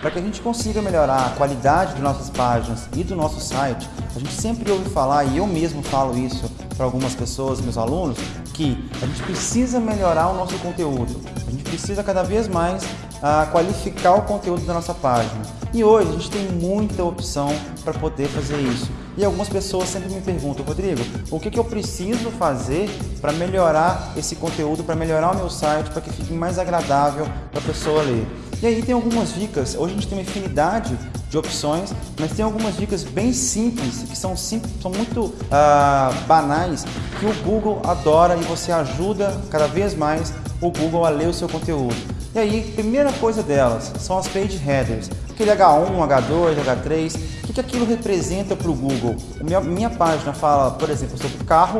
para que a gente consiga melhorar a qualidade de nossas páginas e do nosso site, a gente sempre ouve falar, e eu mesmo falo isso para algumas pessoas, meus alunos, que a gente precisa melhorar o nosso conteúdo. A gente precisa cada vez mais uh, qualificar o conteúdo da nossa página. E hoje a gente tem muita opção para poder fazer isso. E algumas pessoas sempre me perguntam, Rodrigo, o que, que eu preciso fazer para melhorar esse conteúdo, para melhorar o meu site, para que fique mais agradável para a pessoa ler. E aí tem algumas dicas, hoje a gente tem uma infinidade de opções, mas tem algumas dicas bem simples, que são, simples, são muito uh, banais, que o Google adora e você ajuda cada vez mais o Google a ler o seu conteúdo. E aí, primeira coisa delas são as page headers, aquele H1, H2, H3, o que, que aquilo representa para o Google? Minha, minha página fala, por exemplo, sobre carro,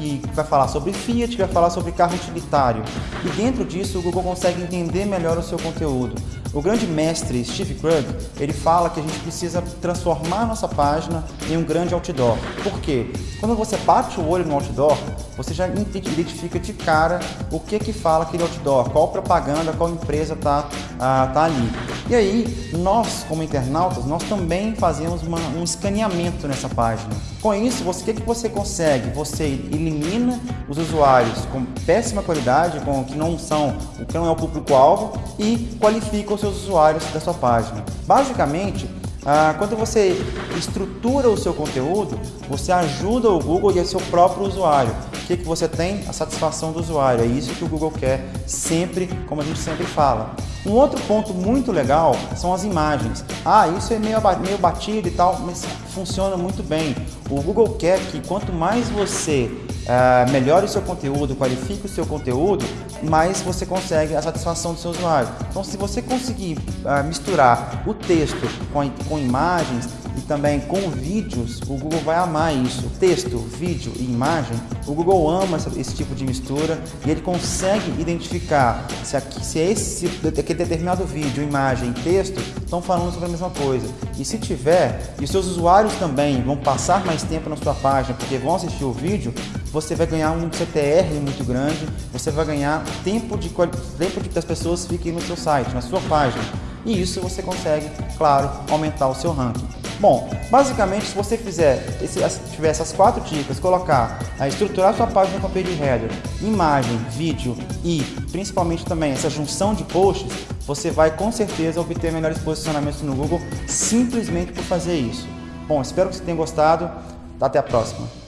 e vai falar sobre Fiat, vai falar sobre carro utilitário. E dentro disso o Google consegue entender melhor o seu conteúdo. O grande mestre Steve Krug, ele fala que a gente precisa transformar nossa página em um grande outdoor. Por quê? Quando você bate o olho no outdoor, você já identifica de cara o que que fala aquele outdoor, qual propaganda, qual empresa está ah, tá ali. E aí, nós como internautas, nós também fazemos uma, um escaneamento nessa página. Com isso, o que, que você consegue? Você elimina os usuários com péssima qualidade, com que não são, o que não é o público-alvo e qualifica os seus usuários da sua página. Basicamente, ah, quando você estrutura o seu conteúdo, você ajuda o Google e o seu próprio usuário. O que, que você tem? A satisfação do usuário. É isso que o Google quer sempre, como a gente sempre fala. Um outro ponto muito legal são as imagens. Ah, isso é meio, meio batido e tal, mas funciona muito bem. O Google quer que quanto mais você uh, melhore o seu conteúdo, qualifique o seu conteúdo, mais você consegue a satisfação do seu usuário. Então, se você conseguir uh, misturar o texto com, com imagens, e também com vídeos, o Google vai amar isso. Texto, vídeo e imagem, o Google ama esse tipo de mistura e ele consegue identificar se, aqui, se é esse, aquele determinado vídeo, imagem texto estão falando sobre a mesma coisa. E se tiver, e os seus usuários também vão passar mais tempo na sua página porque vão assistir o vídeo, você vai ganhar um CTR muito grande, você vai ganhar tempo de tempo de que as pessoas fiquem no seu site, na sua página. E isso você consegue, claro, aumentar o seu ranking. Bom, basicamente, se você fizer, tiver essas quatro dicas, colocar, a estruturar sua página com page header, imagem, vídeo e principalmente também essa junção de posts, você vai com certeza obter melhores posicionamentos no Google simplesmente por fazer isso. Bom, espero que você tenha gostado. Até a próxima.